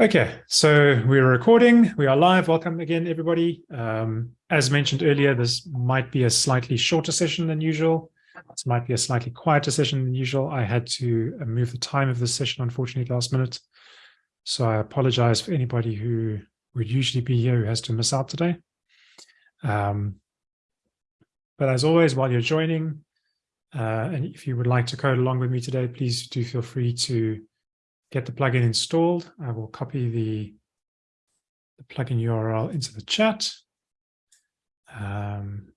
Okay, so we're recording. We are live. Welcome again, everybody. Um, as mentioned earlier, this might be a slightly shorter session than usual. This might be a slightly quieter session than usual. I had to uh, move the time of this session, unfortunately, last minute. So I apologize for anybody who would usually be here who has to miss out today. Um, but as always, while you're joining, uh, and if you would like to code along with me today, please do feel free to get the plugin installed. I will copy the, the plugin URL into the chat um,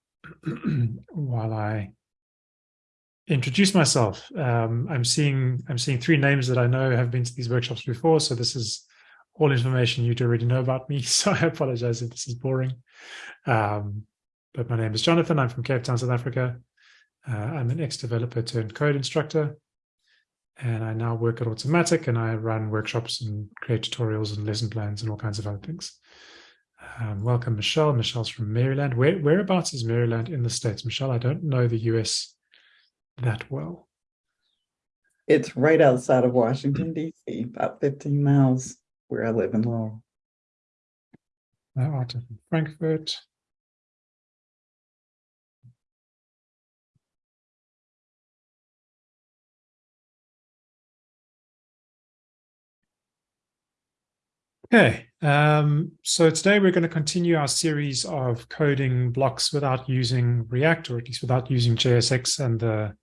while I introduce myself. Um, I'm seeing I'm seeing three names that I know have been to these workshops before, so this is all information you'd already know about me. So I apologize if this is boring. Um, but my name is Jonathan. I'm from Cape Town, South Africa. Uh, I'm an ex-developer turned code instructor and I now work at Automattic and I run workshops and create tutorials and lesson plans and all kinds of other things. Um, welcome, Michelle. Michelle's from Maryland. Where, whereabouts is Maryland in the States? Michelle, I don't know the US that well. It's right outside of Washington, D.C., about 15 miles where I live in Laurel. Out of Frankfurt. Okay, um, so today we're going to continue our series of coding blocks without using React, or at least without using JSX and the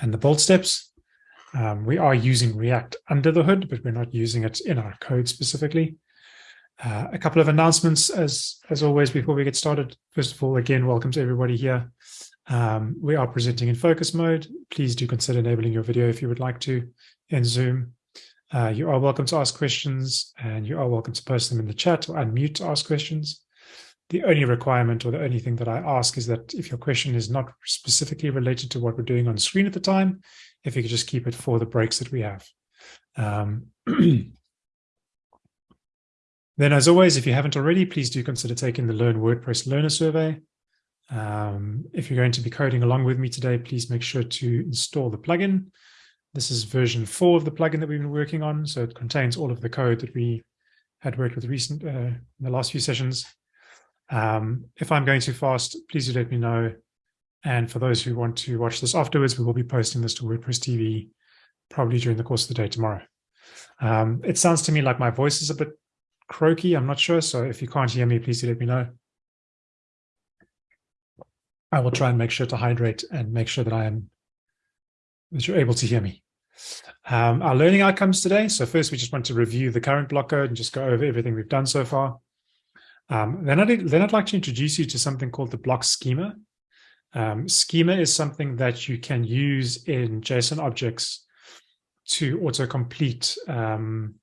and the bolt steps. Um, we are using React under the hood, but we're not using it in our code specifically. Uh, a couple of announcements, as as always, before we get started. First of all, again, welcome to everybody here. Um, we are presenting in focus mode. Please do consider enabling your video if you would like to in Zoom. Uh, you are welcome to ask questions and you are welcome to post them in the chat or unmute to ask questions. The only requirement or the only thing that I ask is that if your question is not specifically related to what we're doing on screen at the time, if you could just keep it for the breaks that we have. Um, then as always, if you haven't already, please do consider taking the Learn WordPress Learner Survey. Um, if you're going to be coding along with me today, please make sure to install the plugin. This is version four of the plugin that we've been working on. So it contains all of the code that we had worked with recent uh, in the last few sessions. Um, if I'm going too fast, please do let me know. And for those who want to watch this afterwards, we will be posting this to WordPress TV probably during the course of the day tomorrow. Um, it sounds to me like my voice is a bit croaky. I'm not sure. So if you can't hear me, please do let me know. I will try and make sure to hydrate and make sure that I am that you're able to hear me. Um, our learning outcomes today. So first, we just want to review the current block code and just go over everything we've done so far. Um, then, I'd, then I'd like to introduce you to something called the block schema. Um, schema is something that you can use in JSON objects to autocomplete um,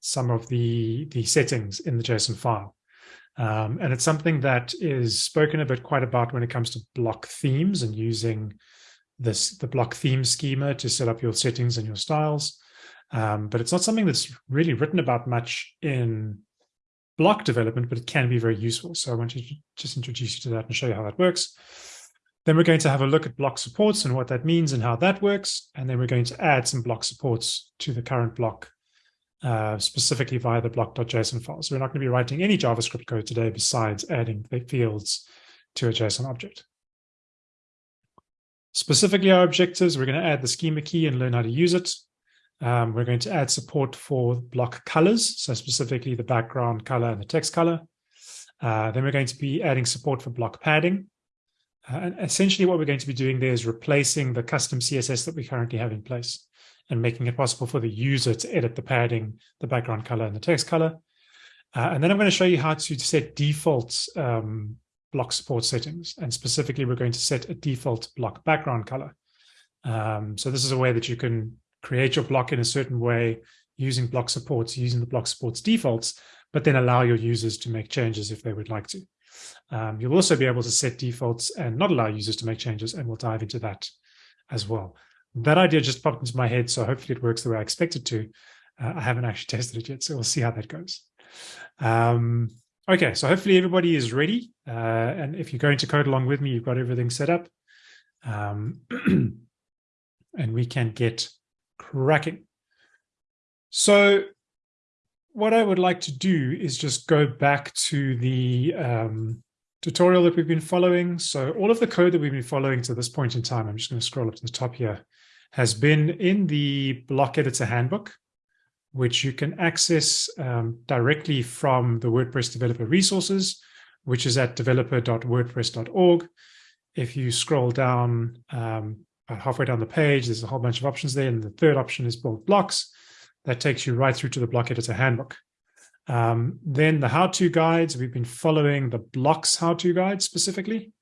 some of the, the settings in the JSON file. Um, and it's something that is spoken a bit quite about when it comes to block themes and using this the block theme schema to set up your settings and your styles. Um, but it's not something that's really written about much in block development, but it can be very useful. So I want to just introduce you to that and show you how that works. Then we're going to have a look at block supports and what that means and how that works. And then we're going to add some block supports to the current block, uh, specifically via the block.json file. So we're not going to be writing any JavaScript code today besides adding the fields to a JSON object. Specifically, our objectives, we're going to add the schema key and learn how to use it. Um, we're going to add support for block colors, so specifically the background color and the text color. Uh, then we're going to be adding support for block padding. Uh, and essentially what we're going to be doing there is replacing the custom CSS that we currently have in place and making it possible for the user to edit the padding, the background color, and the text color. Uh, and then I'm going to show you how to set default um, block support settings. And specifically, we're going to set a default block background color. Um, so this is a way that you can create your block in a certain way using block supports, using the block supports defaults, but then allow your users to make changes if they would like to. Um, you'll also be able to set defaults and not allow users to make changes, and we'll dive into that as well. That idea just popped into my head, so hopefully it works the way I expect it to. Uh, I haven't actually tested it yet, so we'll see how that goes. Um, Okay, so hopefully everybody is ready. Uh, and if you're going to code along with me, you've got everything set up. Um, and we can get cracking. So what I would like to do is just go back to the um, tutorial that we've been following. So all of the code that we've been following to this point in time, I'm just going to scroll up to the top here, has been in the block editor handbook, which you can access um, directly from the WordPress developer resources, which is at developer.wordpress.org. If you scroll down um, halfway down the page, there's a whole bunch of options there. And the third option is build blocks. That takes you right through to the block editor handbook. Um, then the how-to guides, we've been following the blocks how-to guide specifically.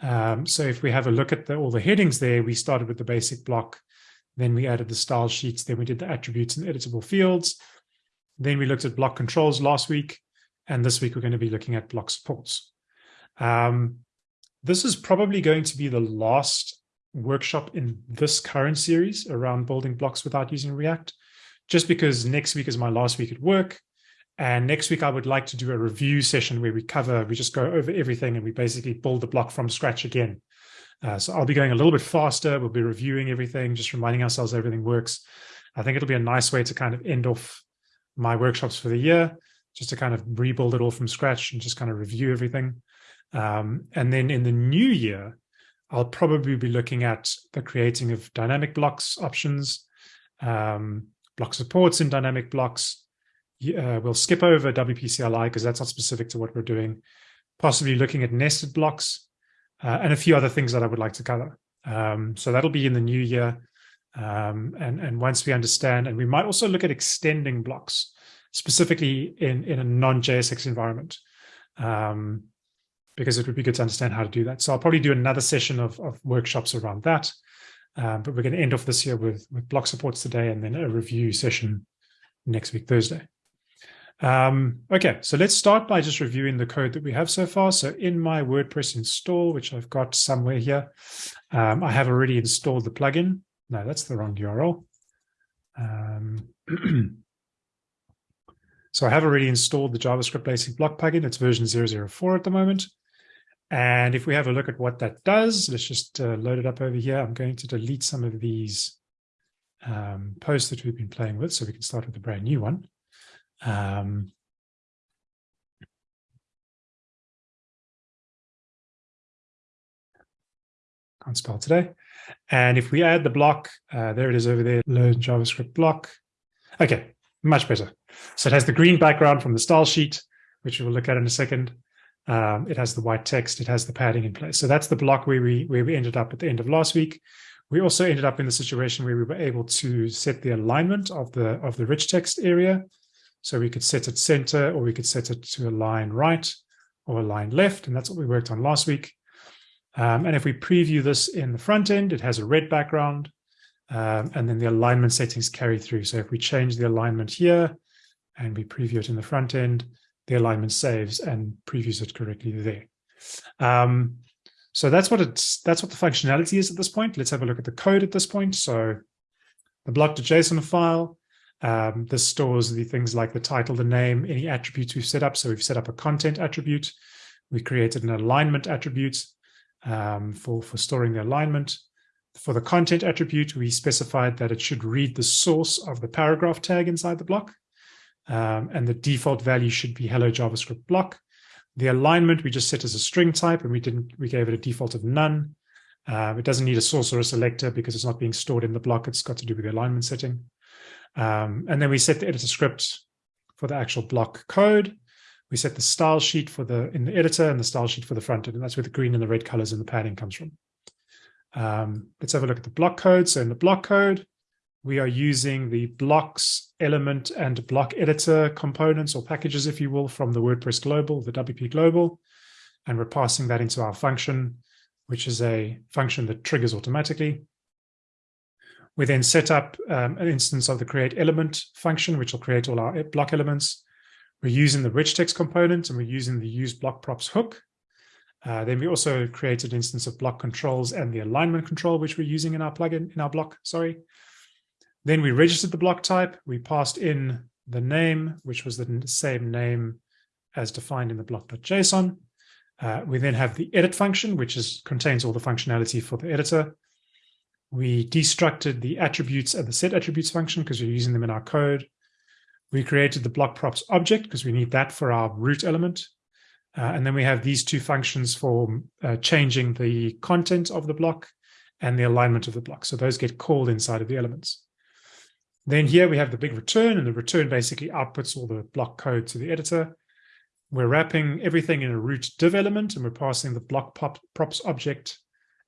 Um, so if we have a look at the, all the headings there, we started with the basic block, then we added the style sheets, then we did the attributes and editable fields. Then we looked at block controls last week, and this week we're going to be looking at block supports. Um, this is probably going to be the last workshop in this current series around building blocks without using React, just because next week is my last week at work. And next week, I would like to do a review session where we cover, we just go over everything and we basically build the block from scratch again. Uh, so I'll be going a little bit faster. We'll be reviewing everything, just reminding ourselves everything works. I think it'll be a nice way to kind of end off my workshops for the year, just to kind of rebuild it all from scratch and just kind of review everything. Um, and then in the new year, I'll probably be looking at the creating of dynamic blocks options, um, block supports in dynamic blocks, uh, we'll skip over WP CLI because that's not specific to what we're doing. Possibly looking at nested blocks uh, and a few other things that I would like to cover. Um, so that'll be in the new year. Um, and, and once we understand, and we might also look at extending blocks, specifically in, in a non-JSX environment, um, because it would be good to understand how to do that. So I'll probably do another session of, of workshops around that. Um, but we're going to end off this year with, with block supports today and then a review session next week, Thursday. Um, okay, so let's start by just reviewing the code that we have so far. So in my WordPress install, which I've got somewhere here, um, I have already installed the plugin. No, that's the wrong URL. Um, so I have already installed the JavaScript Basic Block plugin. It's version 004 at the moment. And if we have a look at what that does, let's just uh, load it up over here. I'm going to delete some of these um, posts that we've been playing with so we can start with a brand new one. Um, can't spell today. And if we add the block, uh, there it is over there, learn JavaScript block. Okay, much better. So it has the green background from the style sheet, which we'll look at in a second. Um, it has the white text, it has the padding in place. So that's the block where we where we ended up at the end of last week. We also ended up in the situation where we were able to set the alignment of the of the rich text area. So we could set it center or we could set it to align right or align left. And that's what we worked on last week. Um, and if we preview this in the front end, it has a red background. Um, and then the alignment settings carry through. So if we change the alignment here and we preview it in the front end, the alignment saves and previews it correctly there. Um, so that's what it's that's what the functionality is at this point. Let's have a look at the code at this point. So the block.json file um, this stores the things like the title, the name, any attributes we've set up. So we've set up a content attribute. We created an alignment attribute um, for, for storing the alignment. For the content attribute, we specified that it should read the source of the paragraph tag inside the block. Um, and the default value should be hello JavaScript block. The alignment we just set as a string type and we didn't we gave it a default of none. Uh, it doesn't need a source or a selector because it's not being stored in the block. It's got to do with the alignment setting. Um, and then we set the editor script for the actual block code. We set the style sheet for the in the editor and the style sheet for the front end, and that's where the green and the red colors and the padding comes from. Um, let's have a look at the block code. So in the block code, we are using the blocks element and block editor components or packages, if you will, from the WordPress global, the WP global, and we're passing that into our function, which is a function that triggers automatically. We then set up um, an instance of the create element function, which will create all our block elements. We're using the rich text component and we're using the use block props hook. Uh, then we also create an instance of block controls and the alignment control, which we're using in our plugin, in our block, sorry. Then we registered the block type. We passed in the name, which was the same name as defined in the block.json. Uh, we then have the edit function, which is, contains all the functionality for the editor. We destructed the attributes and the set attributes function because we're using them in our code. We created the block props object because we need that for our root element. Uh, and then we have these two functions for uh, changing the content of the block and the alignment of the block. So those get called inside of the elements. Then here we have the big return, and the return basically outputs all the block code to the editor. We're wrapping everything in a root div element, and we're passing the block props object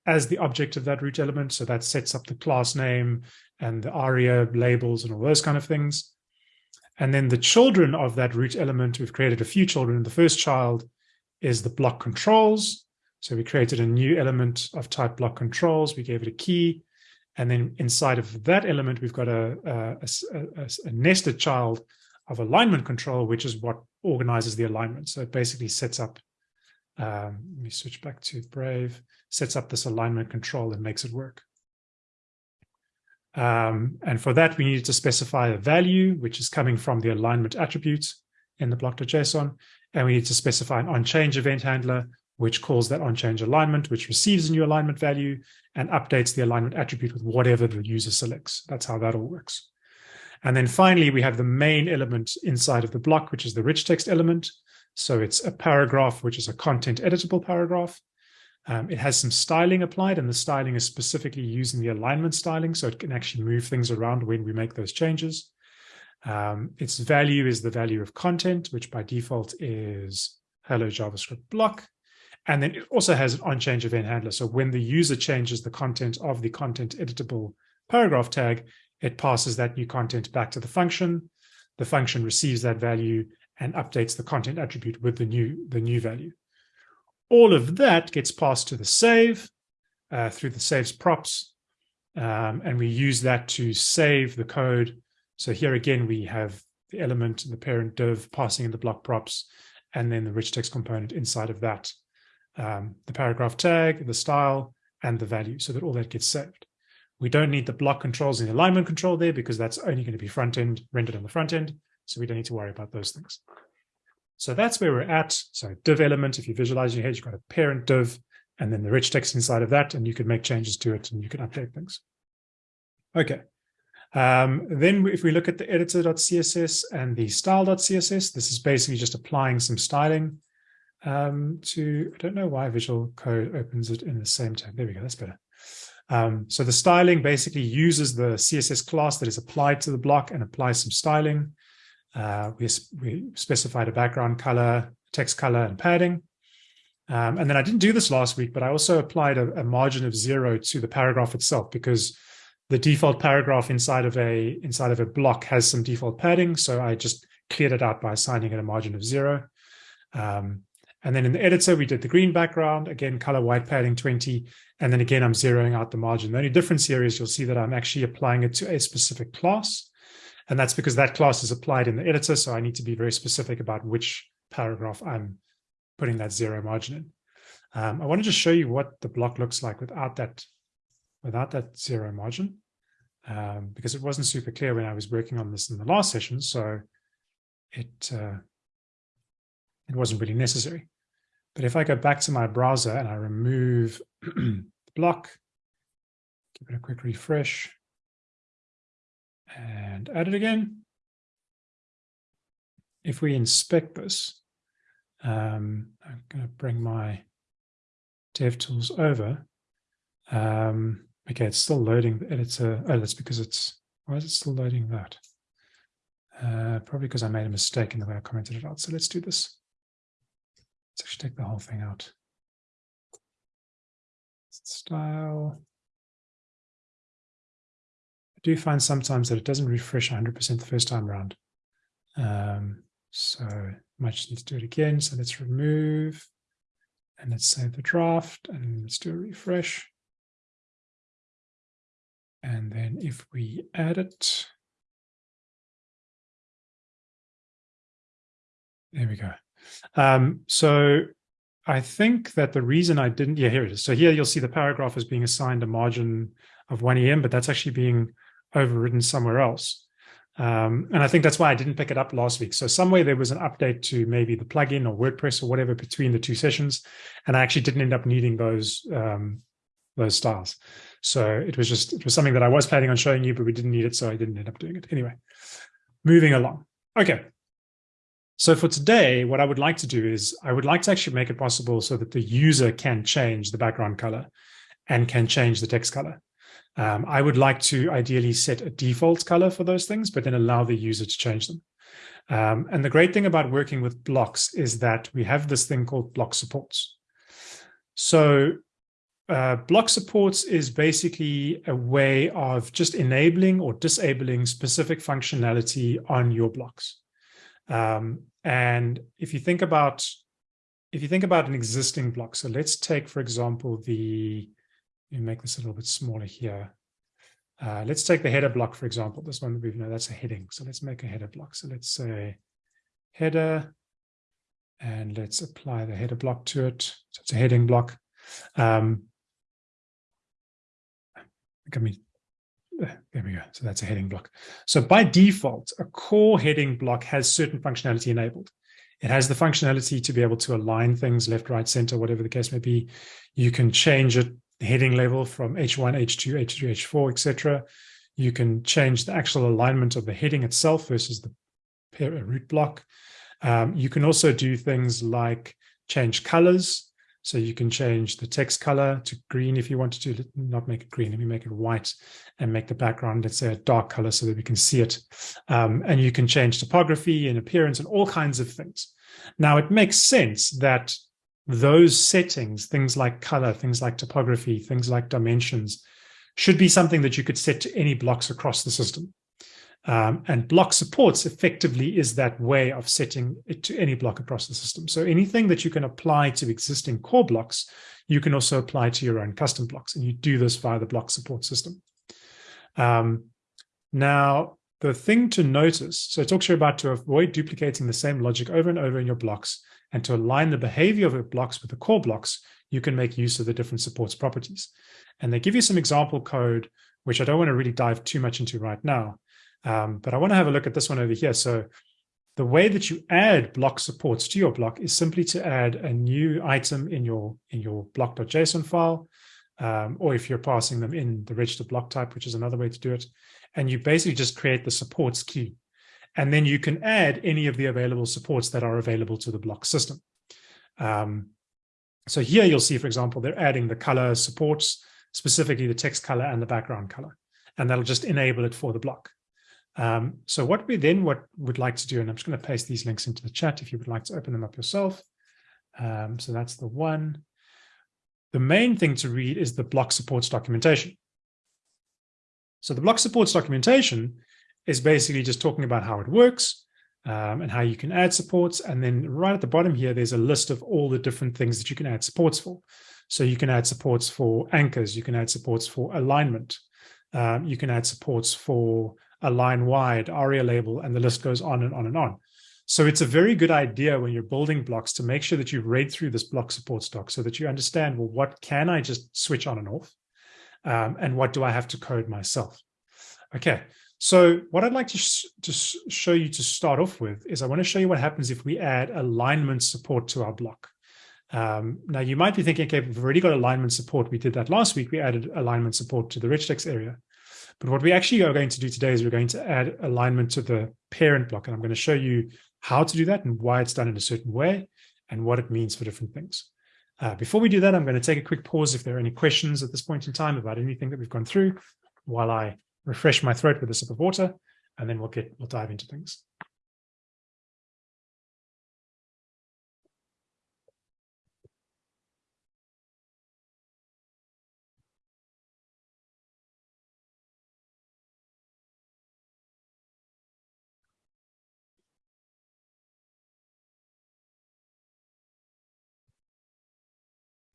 as the object of that root element. So that sets up the class name and the ARIA labels and all those kind of things. And then the children of that root element, we've created a few children. The first child is the block controls. So we created a new element of type block controls. We gave it a key. And then inside of that element, we've got a, a, a, a, nested child of alignment control, which is what organizes the alignment. So it basically sets up, um, let me switch back to Brave, sets up this alignment control and makes it work. Um, and for that, we needed to specify a value, which is coming from the alignment attribute in the block.json. And we need to specify an onChange event handler, which calls that onChange alignment, which receives a new alignment value and updates the alignment attribute with whatever the user selects. That's how that all works. And then finally, we have the main element inside of the block, which is the rich text element. So it's a paragraph, which is a content editable paragraph. Um, it has some styling applied, and the styling is specifically using the alignment styling, so it can actually move things around when we make those changes. Um, its value is the value of content, which by default is hello JavaScript block. And then it also has an onChange event handler. So when the user changes the content of the content editable paragraph tag, it passes that new content back to the function. The function receives that value and updates the content attribute with the new, the new value. All of that gets passed to the save uh, through the saves props. Um, and we use that to save the code. So here again, we have the element, and the parent div passing in the block props, and then the rich text component inside of that, um, the paragraph tag, the style, and the value, so that all that gets saved. We don't need the block controls and the alignment control there because that's only going to be front end rendered on the front end. So we don't need to worry about those things. So that's where we're at. So div element, if you visualize your head, you've got a parent div and then the rich text inside of that, and you can make changes to it and you can update things. Okay. Um, then if we look at the editor.css and the style.css, this is basically just applying some styling um, to, I don't know why Visual Code opens it in the same tab. There we go, that's better. Um, so the styling basically uses the CSS class that is applied to the block and applies some styling. Uh, we, we specified a background color, text color, and padding. Um, and then I didn't do this last week, but I also applied a, a, margin of zero to the paragraph itself because the default paragraph inside of a inside of a block has some default padding. So I just cleared it out by assigning it a margin of zero. Um, and then in the editor, we did the green background, again, color white padding 20. And then again, I'm zeroing out the margin. The only difference here is you'll see that I'm actually applying it to a specific class. And that's because that class is applied in the editor. So I need to be very specific about which paragraph I'm putting that zero margin in. Um, I want to just show you what the block looks like without that, without that zero margin, um, because it wasn't super clear when I was working on this in the last session. So it, uh, it wasn't really necessary. But if I go back to my browser and I remove the block, give it a quick refresh, and add it again. If we inspect this, um, I'm going to bring my DevTools over. Um, okay, it's still loading the editor. Oh, that's because it's, why is it still loading that? Uh, probably because I made a mistake in the way I commented it out. So let's do this. Let's actually take the whole thing out. Style. I do find sometimes that it doesn't refresh 100% the first time around. Um, so might just need to do it again. So let's remove and let's save the draft and let's do a refresh. And then if we add it, there we go. Um, so I think that the reason I didn't, yeah, here it is. So here you'll see the paragraph is being assigned a margin of 1 EM, but that's actually being overridden somewhere else. Um, and I think that's why I didn't pick it up last week. So somewhere there was an update to maybe the plugin or WordPress or whatever between the two sessions. And I actually didn't end up needing those, um, those styles. So it was just, it was something that I was planning on showing you, but we didn't need it. So I didn't end up doing it anyway. Moving along. Okay. So for today, what I would like to do is I would like to actually make it possible so that the user can change the background color and can change the text color. Um, I would like to ideally set a default color for those things, but then allow the user to change them. Um, and the great thing about working with blocks is that we have this thing called block supports. So uh, block supports is basically a way of just enabling or disabling specific functionality on your blocks. Um, and if you think about if you think about an existing block, so let's take, for example, the, me make this a little bit smaller here. Uh, let's take the header block, for example, this one that we know that's a heading. So let's make a header block. So let's say header, and let's apply the header block to it. So it's a heading block. Um, I mean, there we go. So that's a heading block. So by default, a core heading block has certain functionality enabled. It has the functionality to be able to align things left, right, center, whatever the case may be. You can change it, heading level from H1, H2, H3, H4, etc. You can change the actual alignment of the heading itself versus the root block. Um, you can also do things like change colors. So you can change the text color to green if you wanted to, not make it green, let me make it white and make the background, let's say a dark color so that we can see it. Um, and you can change typography and appearance and all kinds of things. Now it makes sense that those settings, things like color, things like typography, things like dimensions, should be something that you could set to any blocks across the system. Um, and block supports effectively is that way of setting it to any block across the system. So anything that you can apply to existing core blocks, you can also apply to your own custom blocks. And you do this via the block support system. Um, now, the thing to notice, so it talks here about to avoid duplicating the same logic over and over in your blocks and to align the behavior of your blocks with the core blocks, you can make use of the different supports properties. And they give you some example code, which I don't want to really dive too much into right now. Um, but I want to have a look at this one over here. So the way that you add block supports to your block is simply to add a new item in your in your block.json file, um, or if you're passing them in the register block type, which is another way to do it. And you basically just create the supports key. And then you can add any of the available supports that are available to the block system. Um, so here you'll see, for example, they're adding the color supports, specifically the text color and the background color. And that'll just enable it for the block. Um, so what we then what would like to do, and I'm just going to paste these links into the chat if you would like to open them up yourself. Um, so that's the one. The main thing to read is the block supports documentation. So the block supports documentation is basically just talking about how it works um, and how you can add supports. And then right at the bottom here, there's a list of all the different things that you can add supports for. So you can add supports for anchors, you can add supports for alignment, um, you can add supports for align wide, ARIA label, and the list goes on and on and on. So it's a very good idea when you're building blocks to make sure that you've read through this block support stock so that you understand, well, what can I just switch on and off? Um, and what do I have to code myself? Okay, so what I'd like to, sh to show you to start off with is I want to show you what happens if we add alignment support to our block. Um, now you might be thinking, okay, we've already got alignment support. We did that last week. We added alignment support to the rich text area. But what we actually are going to do today is we're going to add alignment to the parent block. And I'm going to show you how to do that and why it's done in a certain way and what it means for different things. Uh, before we do that, I'm going to take a quick pause if there are any questions at this point in time about anything that we've gone through while I refresh my throat with a sip of water, and then we'll get we'll dive into things.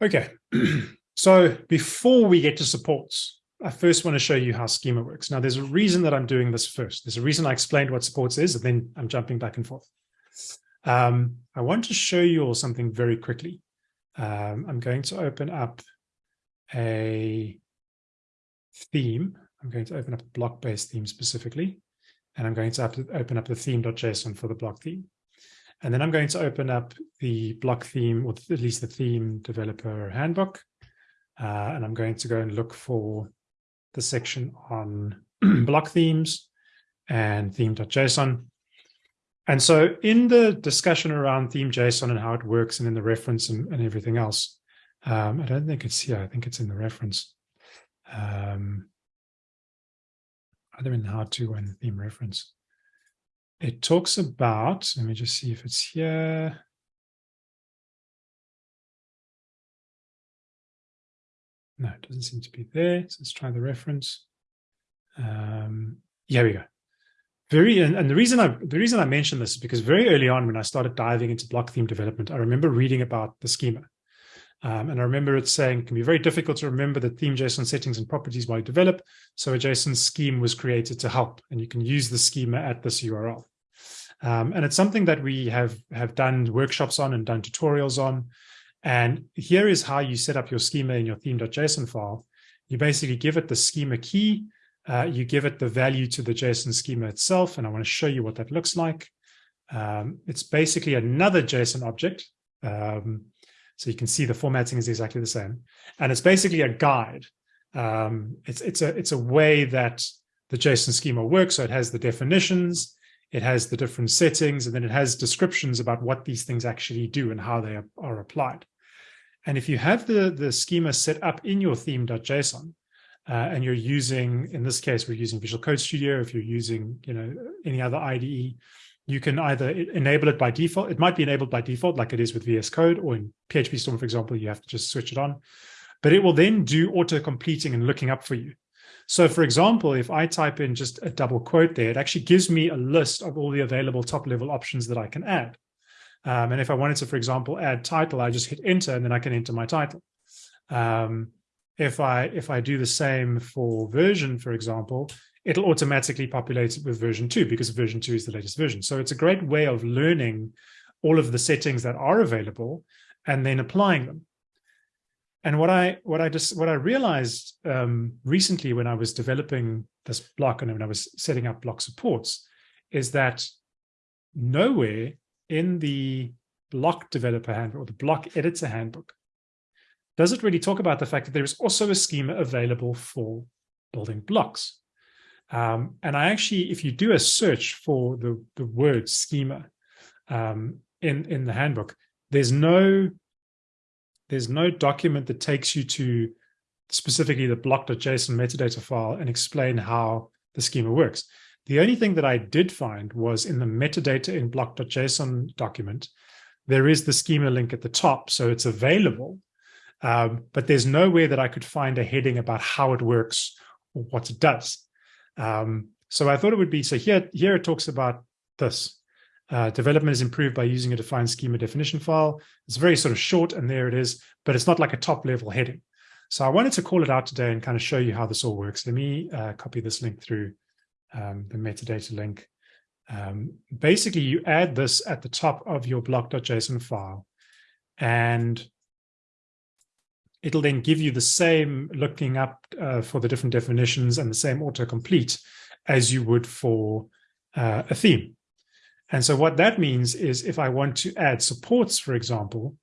Okay, so before we get to supports, I first want to show you how schema works. Now, there's a reason that I'm doing this first. There's a reason I explained what supports is, and then I'm jumping back and forth. Um, I want to show you all something very quickly. Um, I'm going to open up a theme. I'm going to open up a block-based theme specifically, and I'm going to open up the theme.json for the block theme. And then I'm going to open up the block theme, or at least the theme developer handbook. Uh, and I'm going to go and look for the section on block themes and theme.json. And so in the discussion around theme JSON and how it works and in the reference and, and everything else, um, I don't think it's here. I think it's in the reference. Um, either in the how to or in the theme reference. It talks about, let me just see if it's here. No, it doesn't seem to be there. So let's try the reference. Um, here we go. Very, and, and the reason I the reason I mentioned this is because very early on when I started diving into block theme development, I remember reading about the schema. Um, and I remember it saying it can be very difficult to remember the theme JSON settings and properties while you develop. So a JSON scheme was created to help, and you can use the schema at this URL. Um, and it's something that we have, have done workshops on and done tutorials on. And here is how you set up your schema in your theme.json file. You basically give it the schema key, uh, you give it the value to the JSON schema itself, and I want to show you what that looks like. Um, it's basically another JSON object. Um, so you can see the formatting is exactly the same. And it's basically a guide. Um, it's, it's, a, it's a way that the JSON schema works. So it has the definitions, it has the different settings, and then it has descriptions about what these things actually do and how they are, are applied. And if you have the, the schema set up in your theme.json, uh, and you're using, in this case, we're using Visual Code Studio. If you're using, you know, any other IDE, you can either enable it by default. It might be enabled by default, like it is with VS Code, or in PHP Storm, for example, you have to just switch it on. But it will then do auto completing and looking up for you. So, for example, if I type in just a double quote there, it actually gives me a list of all the available top level options that I can add. Um, and if I wanted to, for example, add title, I just hit enter and then I can enter my title. Um, if I if I do the same for version, for example, it'll automatically populate it with version two because version two is the latest version. So it's a great way of learning all of the settings that are available and then applying them. And what I what I just what I realized um, recently when I was developing this block and when I was setting up block supports is that nowhere in the block developer handbook or the block editor handbook does it really talk about the fact that there is also a schema available for building blocks. Um, and I actually, if you do a search for the, the word schema um, in, in the handbook, there's no, there's no document that takes you to specifically the block.json metadata file and explain how the schema works. The only thing that I did find was in the metadata in block.json document, there is the schema link at the top. So it's available um, but there's nowhere that I could find a heading about how it works or what it does. Um, so I thought it would be, so here, here it talks about this. Uh, development is improved by using a defined schema definition file. It's very sort of short and there it is, but it's not like a top level heading. So I wanted to call it out today and kind of show you how this all works. Let me uh, copy this link through um, the metadata link. Um, basically, you add this at the top of your block.json file and it'll then give you the same looking up uh, for the different definitions and the same autocomplete as you would for uh, a theme. And so what that means is if I want to add supports, for example,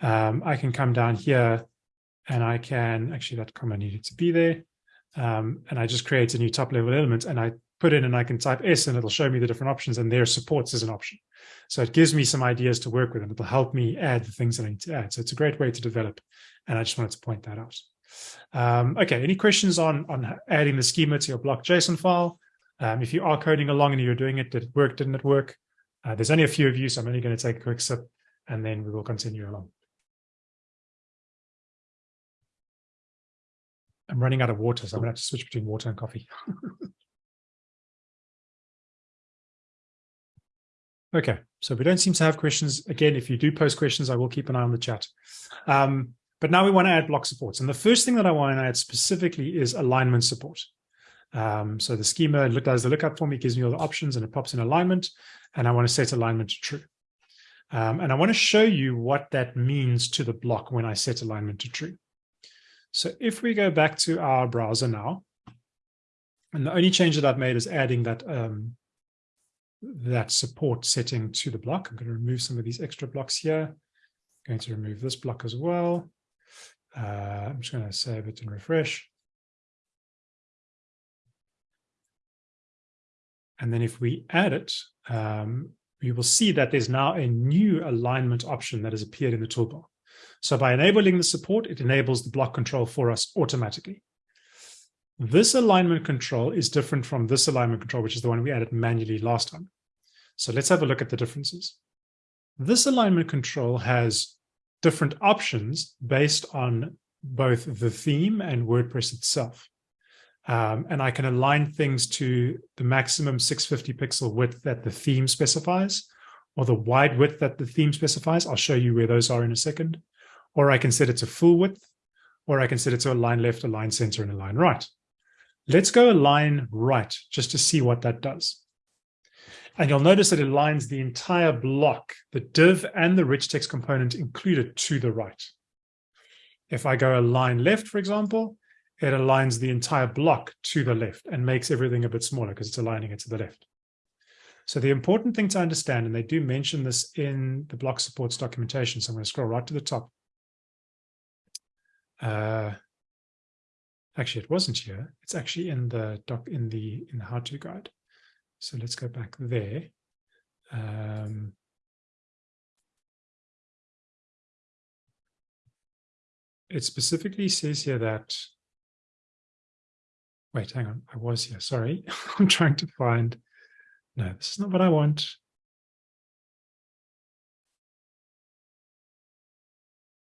um, I can come down here and I can, actually that comma needed to be there. Um, and I just create a new top level element and I put in and I can type S and it'll show me the different options and there supports as an option. So it gives me some ideas to work with and it'll help me add the things that I need to add. So it's a great way to develop. And I just wanted to point that out. Um, okay, any questions on, on adding the schema to your block JSON file? Um, if you are coding along and you're doing it, did it work, didn't it work? Uh, there's only a few of you, so I'm only going to take a quick sip and then we will continue along. I'm running out of water, so I'm going to have to switch between water and coffee. Okay, so we don't seem to have questions. Again, if you do post questions, I will keep an eye on the chat. Um, but now we want to add block supports. And the first thing that I want to add specifically is alignment support. Um, so the schema does the lookup for me, gives me all the options, and it pops in alignment. And I want to set alignment to true. Um, and I want to show you what that means to the block when I set alignment to true. So if we go back to our browser now, and the only change that I've made is adding that um, that support setting to the block. I'm going to remove some of these extra blocks here. I'm going to remove this block as well. Uh, I'm just going to save it and refresh. And then if we add it, um, you will see that there's now a new alignment option that has appeared in the toolbar. So by enabling the support, it enables the block control for us automatically. This alignment control is different from this alignment control, which is the one we added manually last time. So let's have a look at the differences. This alignment control has different options based on both the theme and WordPress itself. Um, and I can align things to the maximum 650 pixel width that the theme specifies, or the wide width that the theme specifies. I'll show you where those are in a second. Or I can set it to full width, or I can set it to align left, align center, and align right. Let's go align right just to see what that does. And you'll notice that it aligns the entire block, the div and the rich text component included to the right. If I go align left, for example, it aligns the entire block to the left and makes everything a bit smaller because it's aligning it to the left. So the important thing to understand, and they do mention this in the block supports documentation, so I'm going to scroll right to the top. Uh, actually, it wasn't here. It's actually in the doc in the in the how-to guide. So let's go back there. Um, it specifically says here that Wait, hang on. I was here. Sorry. I'm trying to find. No, this is not what I want.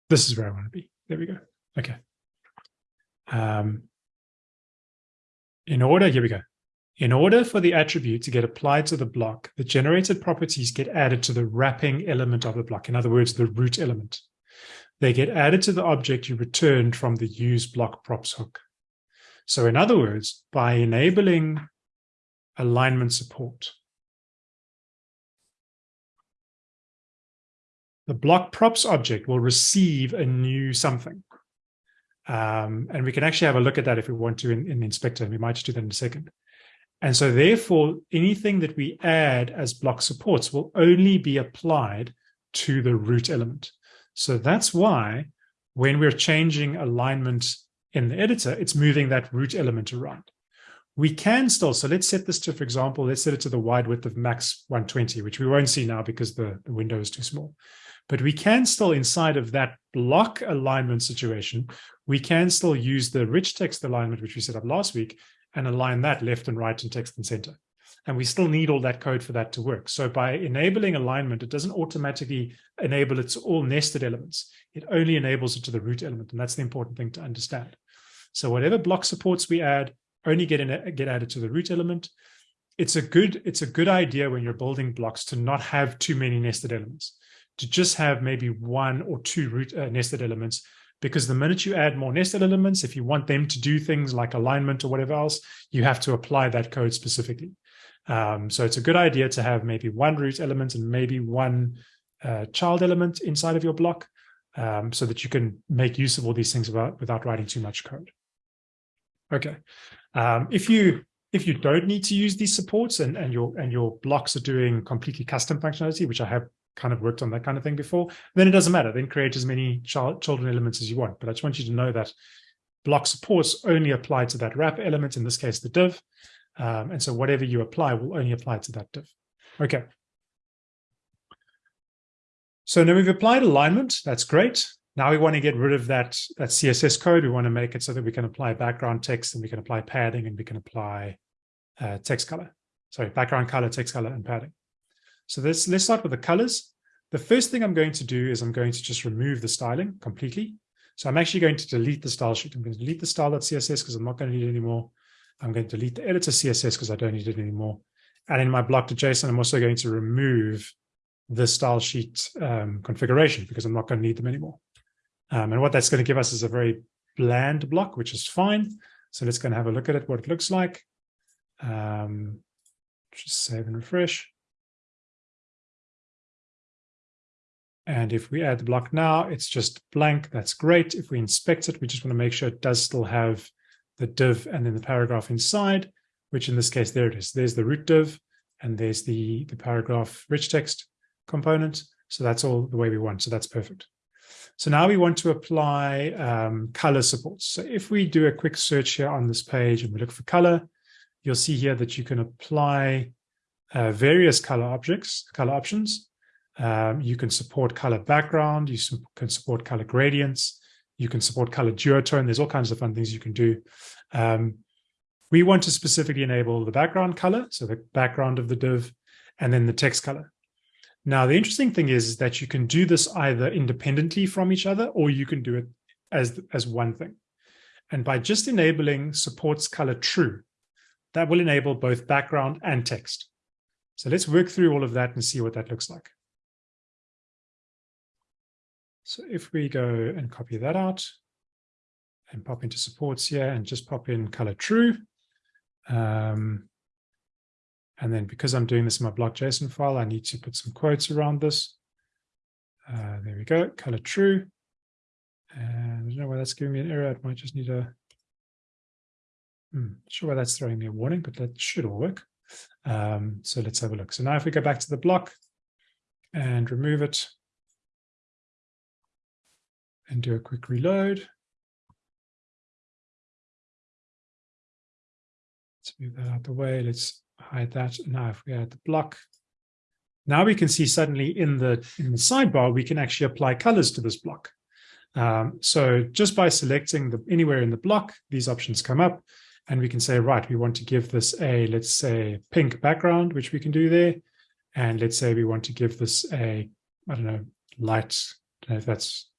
This is where I want to be. There we go. Okay. Um, in order, here we go. In order for the attribute to get applied to the block, the generated properties get added to the wrapping element of the block. In other words, the root element. They get added to the object you returned from the use block props hook. So in other words, by enabling alignment support, the block props object will receive a new something. Um, and we can actually have a look at that if we want to in, in the inspector. We might just do that in a second. And so therefore, anything that we add as block supports will only be applied to the root element. So that's why when we're changing alignment in the editor, it's moving that root element around. We can still, so let's set this to, for example, let's set it to the wide width of max 120, which we won't see now because the, the window is too small. But we can still, inside of that block alignment situation, we can still use the rich text alignment, which we set up last week, and align that left and right and text and center. And we still need all that code for that to work. So by enabling alignment, it doesn't automatically enable it to all nested elements. It only enables it to the root element. And that's the important thing to understand. So whatever block supports we add only get, in, get added to the root element. It's a good it's a good idea when you're building blocks to not have too many nested elements, to just have maybe one or two root uh, nested elements because the minute you add more nested elements, if you want them to do things like alignment or whatever else, you have to apply that code specifically. Um, so it's a good idea to have maybe one root element and maybe one uh, child element inside of your block um, so that you can make use of all these things without, without writing too much code. Okay. Um, if you if you don't need to use these supports and, and your and your blocks are doing completely custom functionality, which I have kind of worked on that kind of thing before, then it doesn't matter. Then create as many child, children elements as you want. But I just want you to know that block supports only apply to that wrap element, in this case, the div. Um, and so whatever you apply will only apply to that div. Okay. So now we've applied alignment. That's great. Now we want to get rid of that, that CSS code. We want to make it so that we can apply background text and we can apply padding and we can apply uh, text color. Sorry, background color, text color, and padding. So let's, let's start with the colors. The first thing I'm going to do is I'm going to just remove the styling completely. So I'm actually going to delete the style sheet. I'm going to delete the style.css because I'm not going to need it anymore. I'm going to delete the editor CSS because I don't need it anymore. And in my block block.json, I'm also going to remove the style sheet um, configuration because I'm not going to need them anymore. Um, and what that's going to give us is a very bland block, which is fine. So let's go and have a look at it, what it looks like. Um, just save and refresh. And if we add the block now, it's just blank. That's great. If we inspect it, we just want to make sure it does still have the div and then the paragraph inside, which in this case, there it is. There's the root div and there's the, the paragraph rich text component. So that's all the way we want. So that's perfect. So now we want to apply um, color supports. So if we do a quick search here on this page and we look for color, you'll see here that you can apply uh, various color objects, color options. Um, you can support color background. You can support color gradients. You can support color duotone. There's all kinds of fun things you can do. Um, we want to specifically enable the background color, so the background of the div, and then the text color. Now, the interesting thing is, is that you can do this either independently from each other, or you can do it as, as one thing. And by just enabling supports color true, that will enable both background and text. So let's work through all of that and see what that looks like. So if we go and copy that out and pop into supports here and just pop in color true. Um, and then because I'm doing this in my block.json file, I need to put some quotes around this. Uh, there we go, color true. And I don't know why that's giving me an error. I might just need a, hmm, sure why that's throwing me a warning, but that should all work. Um, so let's have a look. So now if we go back to the block and remove it and do a quick reload. Let's move that out the way. Let's hide that. Now if we add the block, now we can see suddenly in the in the sidebar, we can actually apply colors to this block. Um, so just by selecting the anywhere in the block, these options come up and we can say, right, we want to give this a, let's say, pink background, which we can do there. And let's say we want to give this a, I don't know, light, I don't know if that's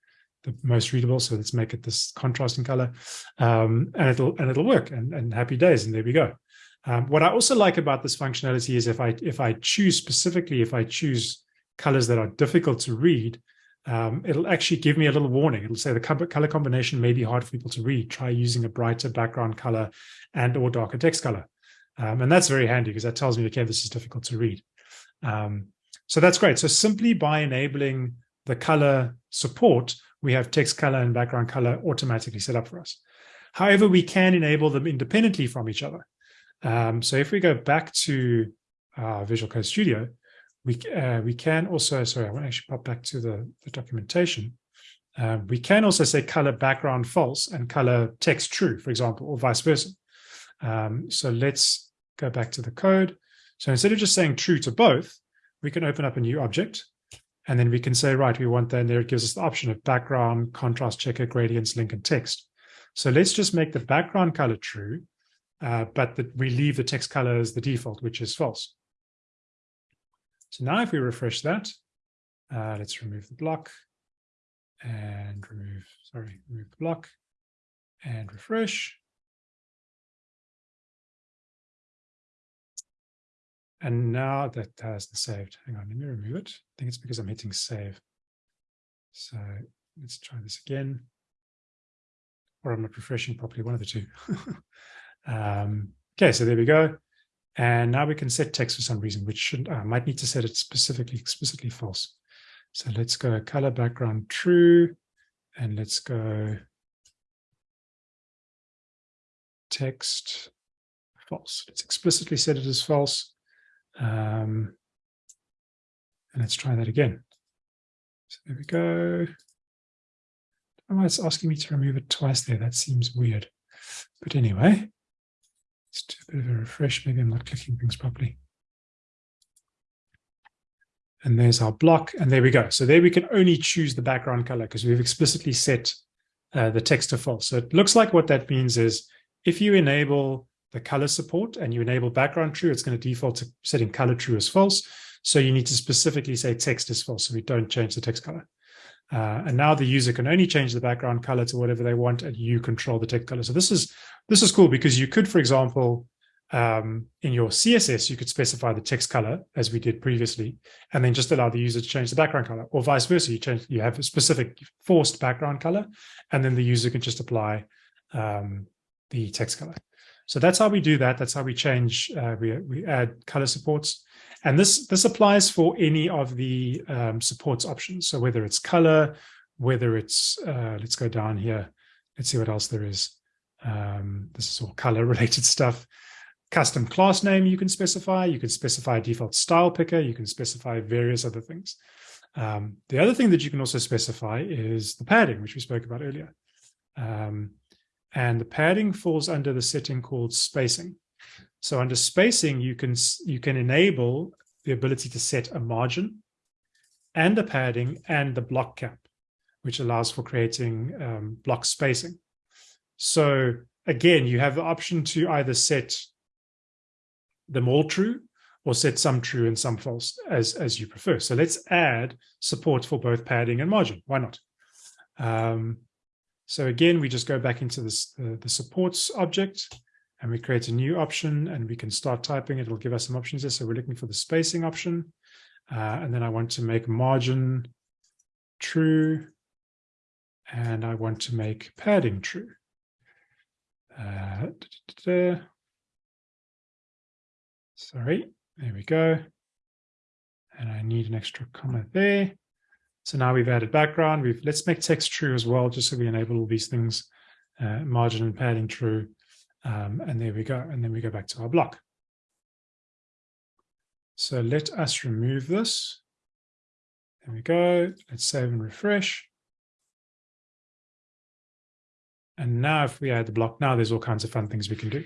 the most readable. So let's make it this contrasting color um, and it'll, and it'll work and, and happy days. And there we go. Um, what I also like about this functionality is if I, if I choose specifically, if I choose colors that are difficult to read, um, it'll actually give me a little warning. It'll say the color combination may be hard for people to read. Try using a brighter background color and or darker text color. Um, and that's very handy because that tells me, okay, this is difficult to read. Um, so that's great. So simply by enabling the color support, we have text color and background color automatically set up for us. However, we can enable them independently from each other. Um, so if we go back to uh, Visual Code Studio, we, uh, we can also, sorry, I want to actually pop back to the, the documentation. Uh, we can also say color background false and color text true, for example, or vice versa. Um, so let's go back to the code. So instead of just saying true to both, we can open up a new object and then we can say, right, we want that. And there it gives us the option of background, contrast checker, gradients, link, and text. So let's just make the background color true, uh, but that we leave the text color as the default, which is false. So now if we refresh that, uh, let's remove the block and remove, sorry, remove the block and refresh. And now that hasn't saved. Hang on, let me remove it. I think it's because I'm hitting save. So let's try this again. Or I'm not refreshing properly, one of the two. um, okay, so there we go. And now we can set text for some reason, which shouldn't. I might need to set it specifically, explicitly false. So let's go color background true, and let's go text false. Let's explicitly set it as false. Um, and let's try that again. So there we go. Oh, it's asking me to remove it twice there. That seems weird. But anyway, Let's do a bit of a refresh. Maybe I'm not clicking things properly. And there's our block. And there we go. So there we can only choose the background color because we've explicitly set uh, the text to false. So it looks like what that means is if you enable the color support and you enable background true, it's going to default to setting color true as false. So you need to specifically say text is false. So we don't change the text color. Uh, and now the user can only change the background color to whatever they want, and you control the text color. So this is this is cool because you could, for example, um, in your CSS, you could specify the text color as we did previously, and then just allow the user to change the background color, or vice versa. You change, you have a specific forced background color, and then the user can just apply um, the text color. So that's how we do that. That's how we change. Uh, we we add color supports. And this, this applies for any of the um, supports options. So whether it's color, whether it's, uh, let's go down here. Let's see what else there is. Um, this is all color related stuff. Custom class name you can specify. You can specify default style picker. You can specify various other things. Um, the other thing that you can also specify is the padding, which we spoke about earlier. Um, and the padding falls under the setting called spacing. So under spacing, you can, you can enable the ability to set a margin and a padding and the blockGap, which allows for creating um, block spacing. So again, you have the option to either set them all true or set some true and some false as, as you prefer. So let's add support for both padding and margin. Why not? Um, so again, we just go back into this, uh, the supports object and we create a new option and we can start typing. It will give us some options there. So we're looking for the spacing option. Uh, and then I want to make margin true. And I want to make padding true. Uh, da, da, da, Sorry, there we go. And I need an extra comma there. So now we've added background. We've let's make text true as well, just so we enable all these things, uh, margin and padding true. Um, and there we go. And then we go back to our block. So let us remove this. There we go. Let's save and refresh. And now if we add the block, now there's all kinds of fun things we can do.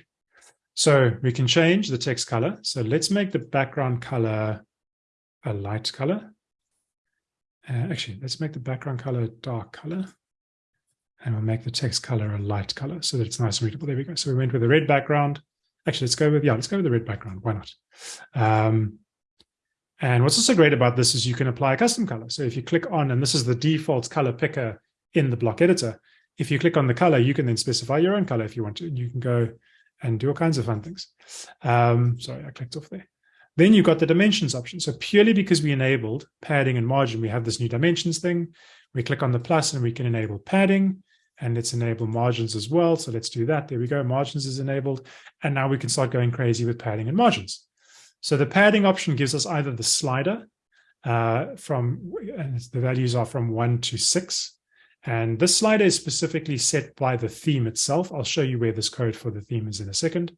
So we can change the text color. So let's make the background color a light color. Uh, actually, let's make the background color a dark color. And we'll make the text color a light color so that it's nice and readable. There we go. So we went with a red background. Actually, let's go with, yeah, let's go with the red background. Why not? Um, and what's also great about this is you can apply a custom color. So if you click on, and this is the default color picker in the block editor, if you click on the color, you can then specify your own color if you want to. You can go and do all kinds of fun things. Um, sorry, I clicked off there. Then you've got the dimensions option. So purely because we enabled padding and margin, we have this new dimensions thing. We click on the plus and we can enable padding and let's enable margins as well. So let's do that. There we go. Margins is enabled. And now we can start going crazy with padding and margins. So the padding option gives us either the slider uh, from, and the values are from one to six. And this slider is specifically set by the theme itself. I'll show you where this code for the theme is in a second.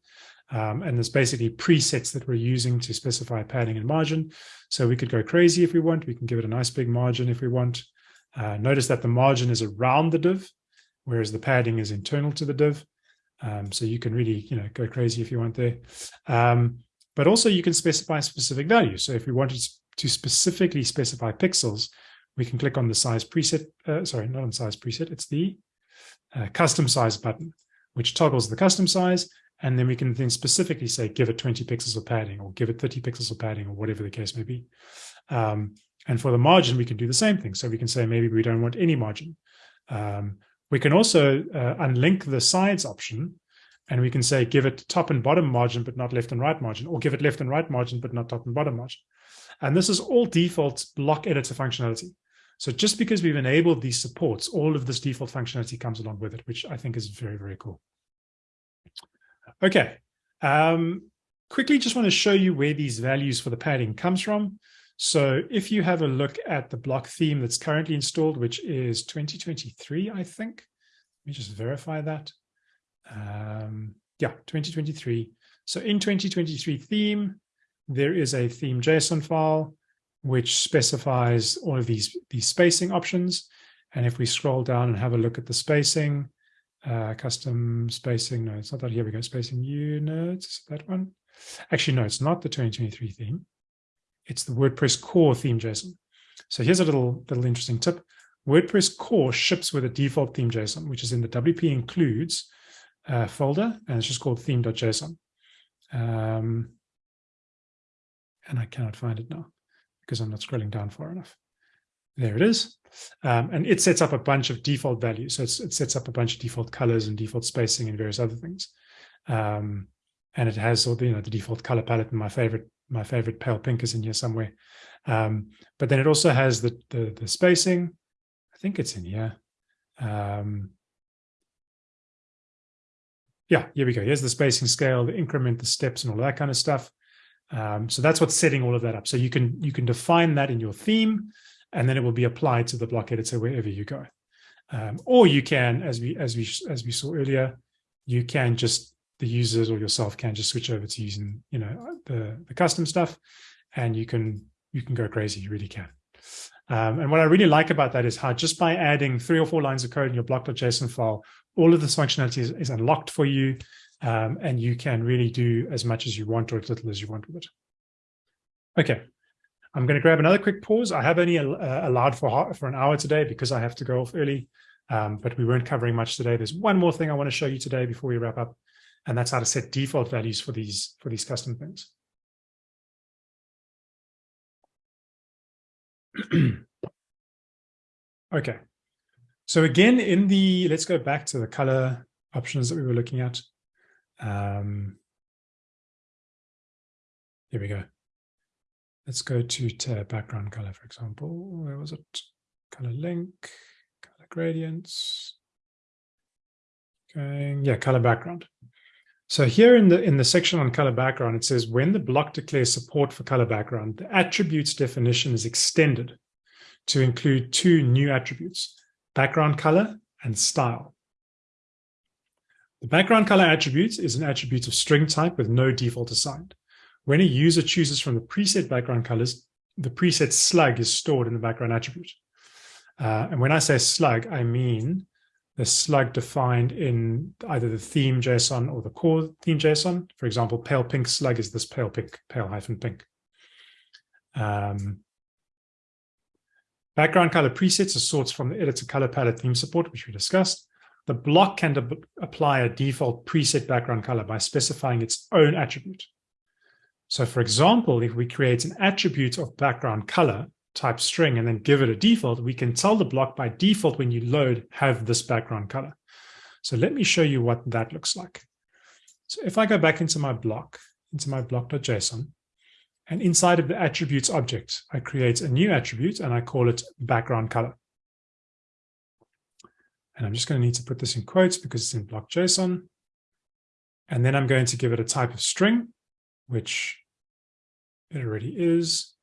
Um, and there's basically presets that we're using to specify padding and margin. So we could go crazy if we want. We can give it a nice big margin if we want. Uh, notice that the margin is around the div, whereas the padding is internal to the div. Um, so you can really, you know, go crazy if you want there. Um, but also you can specify specific values. So if we wanted to specifically specify pixels, we can click on the size preset, uh, sorry, not on size preset, it's the uh, custom size button, which toggles the custom size. And then we can then specifically say, give it 20 pixels of padding or give it 30 pixels of padding or whatever the case may be. Um, and for the margin, we can do the same thing. So we can say, maybe we don't want any margin. Um, we can also uh, unlink the sides option and we can say, give it top and bottom margin, but not left and right margin, or give it left and right margin, but not top and bottom margin. And this is all default block editor functionality. So just because we've enabled these supports, all of this default functionality comes along with it, which I think is very, very cool. Okay. Um, quickly just want to show you where these values for the padding comes from. So if you have a look at the block theme that's currently installed, which is 2023, I think. Let me just verify that. Um, yeah, 2023. So in 2023 theme, there is a theme JSON file which specifies all of these, these spacing options. And if we scroll down and have a look at the spacing, uh, custom spacing, no, it's not that. Here we go, spacing units, that one. Actually, no, it's not the 2023 theme. It's the WordPress core theme JSON. So here's a little, little interesting tip. WordPress core ships with a default theme JSON, which is in the WP includes uh, folder, and it's just called theme.json. Um, and I cannot find it now because I'm not scrolling down far enough. There it is. Um, and it sets up a bunch of default values. So it sets up a bunch of default colors and default spacing and various other things. Um, and it has all the, you know, the default color palette and my favorite, my favorite pale pink is in here somewhere. Um, but then it also has the, the, the spacing. I think it's in here. Um, yeah, here we go. Here's the spacing scale, the increment, the steps, and all that kind of stuff. Um, so that's what's setting all of that up. So you can you can define that in your theme, and then it will be applied to the block editor wherever you go. Um, or you can, as we as we as we saw earlier, you can just the users or yourself can just switch over to using you know the the custom stuff, and you can you can go crazy. You really can. Um, and what I really like about that is how just by adding three or four lines of code in your block.json file, all of this functionality is, is unlocked for you. Um, and you can really do as much as you want or as little as you want with it. Okay, I'm going to grab another quick pause. I have only uh, allowed for, for an hour today because I have to go off early, um, but we weren't covering much today. There's one more thing I want to show you today before we wrap up, and that's how to set default values for these, for these custom things. okay, so again, in the, let's go back to the color options that we were looking at. Um, here we go. Let's go to background color, for example. Where was it? Color link, color gradients. Going, yeah, color background. So here in the in the section on color background, it says when the block declares support for color background, the attributes definition is extended to include two new attributes, background color and style. The background color attribute is an attribute of string type with no default assigned. When a user chooses from the preset background colors, the preset slug is stored in the background attribute. Uh, and when I say slug, I mean the slug defined in either the theme JSON or the core theme JSON. For example, pale pink slug is this pale pink, pale hyphen pink. Um, background color presets are sorts from the editor color palette theme support, which we discussed. The block can apply a default preset background color by specifying its own attribute. So for example, if we create an attribute of background color type string and then give it a default, we can tell the block by default when you load have this background color. So let me show you what that looks like. So if I go back into my block, into my block.json, and inside of the attributes object, I create a new attribute and I call it background color. And I'm just going to need to put this in quotes because it's in block.json. And then I'm going to give it a type of string which it already is.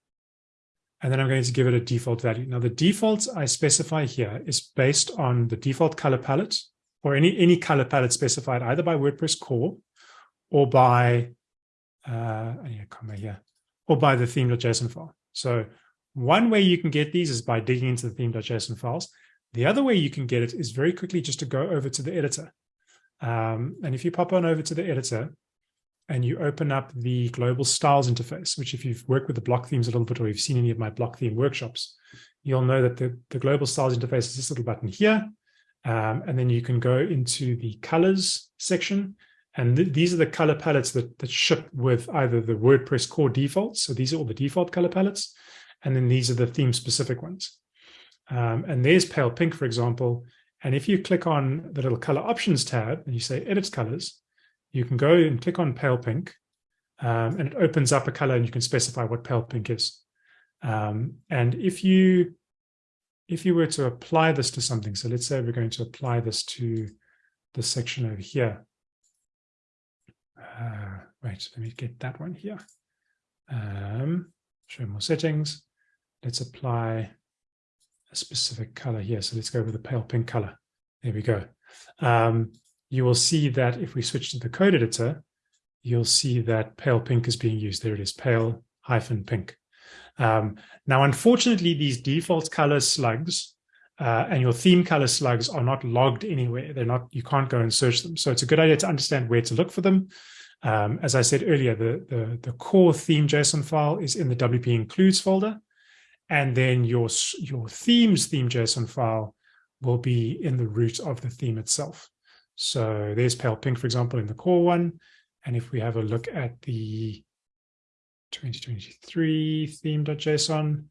And then I'm going to give it a default value. Now the default I specify here is based on the default color palette or any, any color palette specified either by WordPress core or by, uh, I need a comma here, or by the theme.json file. So one way you can get these is by digging into the theme.json files. The other way you can get it is very quickly just to go over to the editor. Um, and if you pop on over to the editor, and you open up the global styles interface, which if you've worked with the block themes a little bit or you've seen any of my block theme workshops, you'll know that the, the global styles interface is this little button here. Um, and then you can go into the colors section. And th these are the color palettes that, that ship with either the WordPress core defaults. So these are all the default color palettes. And then these are the theme specific ones. Um, and there's pale pink, for example. And if you click on the little color options tab and you say edit colors, you can go and click on pale pink um, and it opens up a color and you can specify what pale pink is. Um, and if you if you were to apply this to something, so let's say we're going to apply this to the section over here. Uh, wait, let me get that one here. Um, show more settings. Let's apply a specific color here. So let's go with the pale pink color. There we go. Um, you will see that if we switch to the code editor, you'll see that pale pink is being used. There it is, pale hyphen pink. Um, now, unfortunately, these default color slugs uh, and your theme color slugs are not logged anywhere. They're not, you can't go and search them. So it's a good idea to understand where to look for them. Um, as I said earlier, the, the, the core theme JSON file is in the WP includes folder. And then your, your themes theme JSON file will be in the root of the theme itself. So there's pale pink, for example, in the core one. And if we have a look at the 2023 theme.json,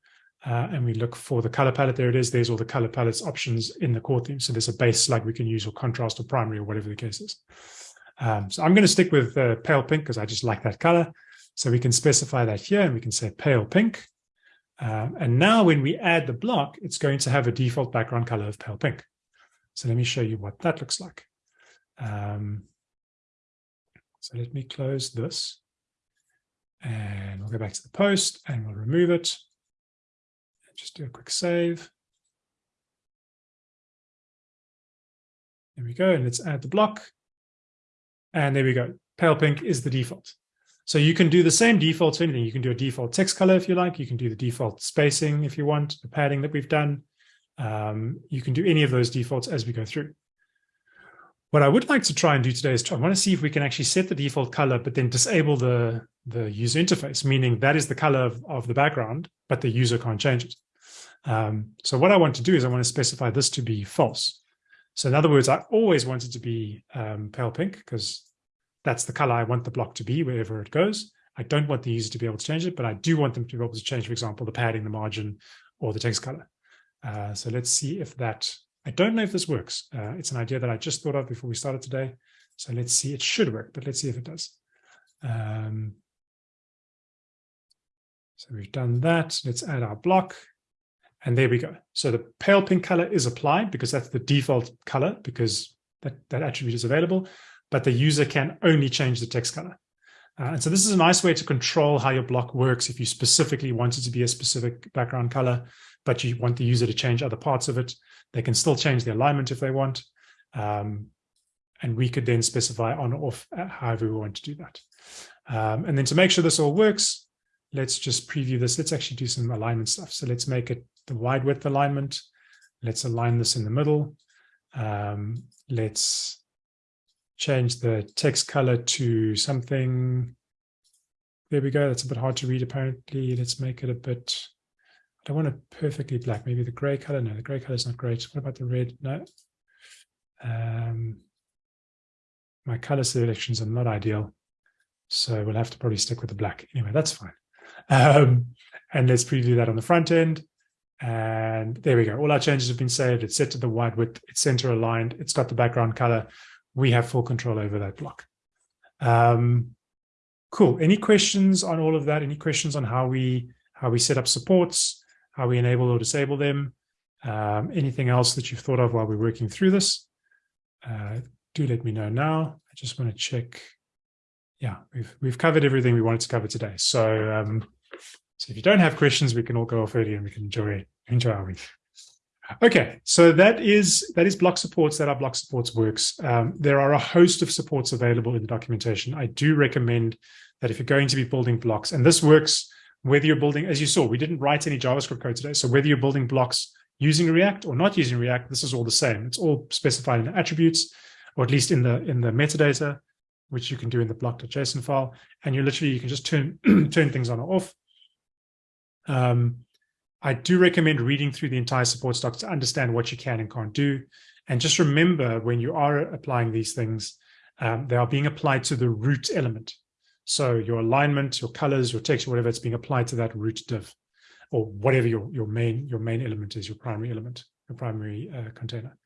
uh, and we look for the color palette, there it is. There's all the color palettes options in the core theme. So there's a base slug we can use or contrast or primary or whatever the case is. Um, so I'm going to stick with uh, pale pink because I just like that color. So we can specify that here and we can say pale pink. Uh, and now when we add the block, it's going to have a default background color of pale pink. So let me show you what that looks like. Um, so let me close this and we'll go back to the post and we'll remove it. Just do a quick save. There we go. And let's add the block. And there we go. Pale pink is the default. So you can do the same default to anything. You can do a default text color if you like. You can do the default spacing if you want, the padding that we've done. Um, you can do any of those defaults as we go through. What I would like to try and do today is try, I want to see if we can actually set the default color, but then disable the, the user interface, meaning that is the color of, of the background, but the user can't change it. Um, so what I want to do is I want to specify this to be false. So in other words, I always want it to be um, pale pink because that's the color I want the block to be wherever it goes. I don't want the user to be able to change it, but I do want them to be able to change, for example, the padding, the margin, or the text color. Uh, so let's see if that, I don't know if this works. Uh, it's an idea that I just thought of before we started today. So let's see, it should work, but let's see if it does. Um, so we've done that. Let's add our block. And there we go. So the pale pink color is applied because that's the default color because that, that attribute is available, but the user can only change the text color. Uh, and so this is a nice way to control how your block works if you specifically want it to be a specific background color, but you want the user to change other parts of it. They can still change the alignment if they want. Um, and we could then specify on or off uh, however we want to do that. Um, and then to make sure this all works, let's just preview this. Let's actually do some alignment stuff. So let's make it the wide width alignment. Let's align this in the middle. Um, let's change the text color to something. There we go. That's a bit hard to read, apparently. Let's make it a bit, I don't want it perfectly black. Maybe the gray color. No, the gray color is not great. What about the red? No. Um, my color selections are not ideal. So we'll have to probably stick with the black. Anyway, that's fine. Um, and let's preview that on the front end. And there we go. All our changes have been saved. It's set to the wide width. It's center aligned. It's got the background color. We have full control over that block. Um, cool. Any questions on all of that? Any questions on how we how we set up supports, how we enable or disable them? Um, anything else that you've thought of while we're working through this? Uh, do let me know now. I just want to check. Yeah, we've we've covered everything we wanted to cover today. So um, so if you don't have questions, we can all go off early and we can enjoy enjoy our week. Okay, so that is that is block supports. That our block supports works. Um, there are a host of supports available in the documentation. I do recommend that if you're going to be building blocks, and this works whether you're building, as you saw, we didn't write any JavaScript code today. So whether you're building blocks using React or not using React, this is all the same. It's all specified in the attributes, or at least in the in the metadata, which you can do in the block.json file. And you literally you can just turn turn things on or off. Um, I do recommend reading through the entire support stock to understand what you can and can't do. And just remember when you are applying these things, um, they are being applied to the root element. So your alignment, your colors, your texture, whatever, it's being applied to that root div or whatever your, your main your main element is, your primary element, your primary uh, container.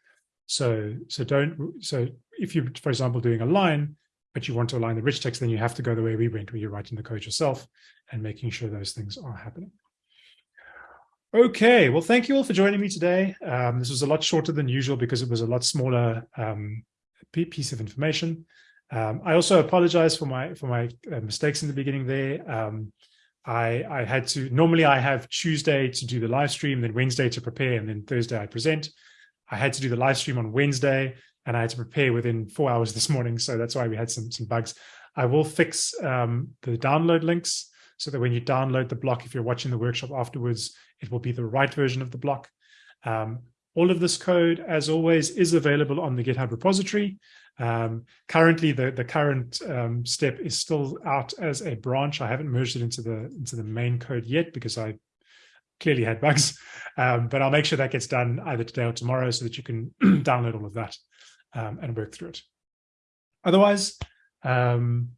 So so don't so if you, for example, doing a line, but you want to align the rich text, then you have to go the way we went, where you're writing the code yourself and making sure those things are happening. Okay, well, thank you all for joining me today. Um, this was a lot shorter than usual because it was a lot smaller um, piece of information. Um, I also apologize for my for my uh, mistakes in the beginning there. Um, I, I had to, normally I have Tuesday to do the live stream, then Wednesday to prepare, and then Thursday I present. I had to do the live stream on Wednesday, and I had to prepare within four hours this morning. So that's why we had some, some bugs. I will fix um, the download links so that when you download the block, if you're watching the workshop afterwards, it will be the right version of the block. Um, all of this code, as always, is available on the GitHub repository. Um, currently, the, the current um, step is still out as a branch. I haven't merged it into the, into the main code yet because I clearly had bugs, um, but I'll make sure that gets done either today or tomorrow so that you can download all of that um, and work through it. Otherwise, um,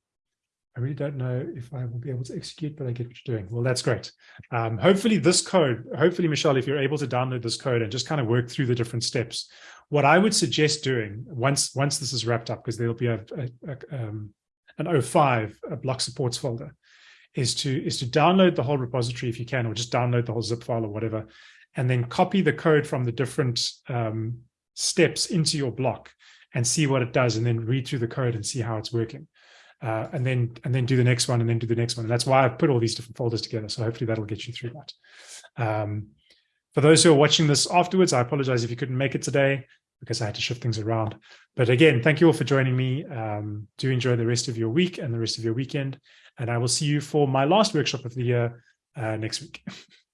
I really don't know if I will be able to execute, but I get what you're doing. Well, that's great. Um, hopefully this code, hopefully, Michelle, if you're able to download this code and just kind of work through the different steps, what I would suggest doing once once this is wrapped up, because there'll be a, a, a um, an 05, a block supports folder, is to is to download the whole repository if you can, or just download the whole zip file or whatever, and then copy the code from the different um, steps into your block and see what it does, and then read through the code and see how it's working uh, and then and then do the next one and then do the next one. And that's why I've put all these different folders together. So hopefully that'll get you through that. Um, for those who are watching this afterwards, I apologize if you couldn't make it today because I had to shift things around. But again, thank you all for joining me. Um, do enjoy the rest of your week and the rest of your weekend. And I will see you for my last workshop of the year uh, next week.